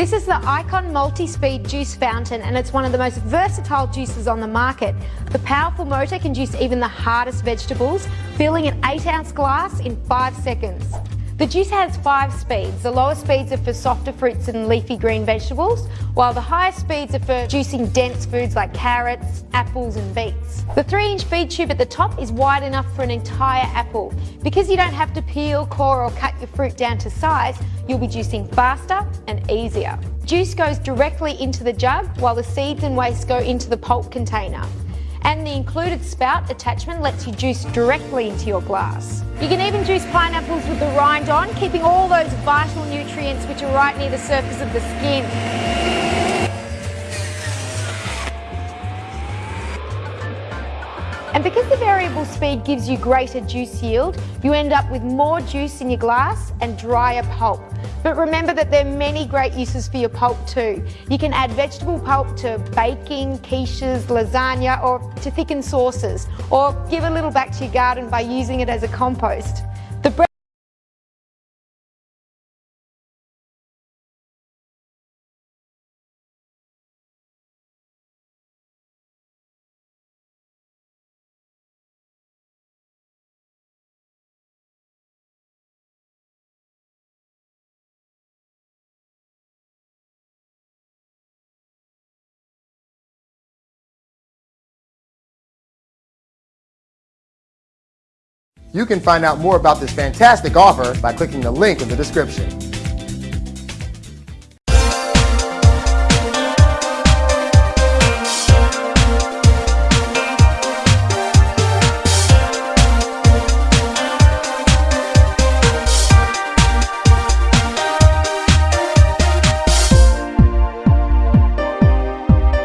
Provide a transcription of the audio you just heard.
This is the Icon Multi-Speed Juice Fountain and it's one of the most versatile juices on the market. The powerful motor can juice even the hardest vegetables, filling an 8 ounce glass in 5 seconds. The juice has five speeds. The lower speeds are for softer fruits and leafy green vegetables, while the higher speeds are for juicing dense foods like carrots, apples and beets. The 3 inch feed tube at the top is wide enough for an entire apple. Because you don't have to peel, core or cut your fruit down to size, you'll be juicing faster and easier. Juice goes directly into the jug while the seeds and waste go into the pulp container and the included spout attachment lets you juice directly into your glass. You can even juice pineapples with the rind on, keeping all those vital nutrients which are right near the surface of the skin. And because the variable speed gives you greater juice yield, you end up with more juice in your glass and drier pulp. But remember that there are many great uses for your pulp too. You can add vegetable pulp to baking, quiches, lasagna or to thicken sauces or give a little back to your garden by using it as a compost. You can find out more about this fantastic offer by clicking the link in the description.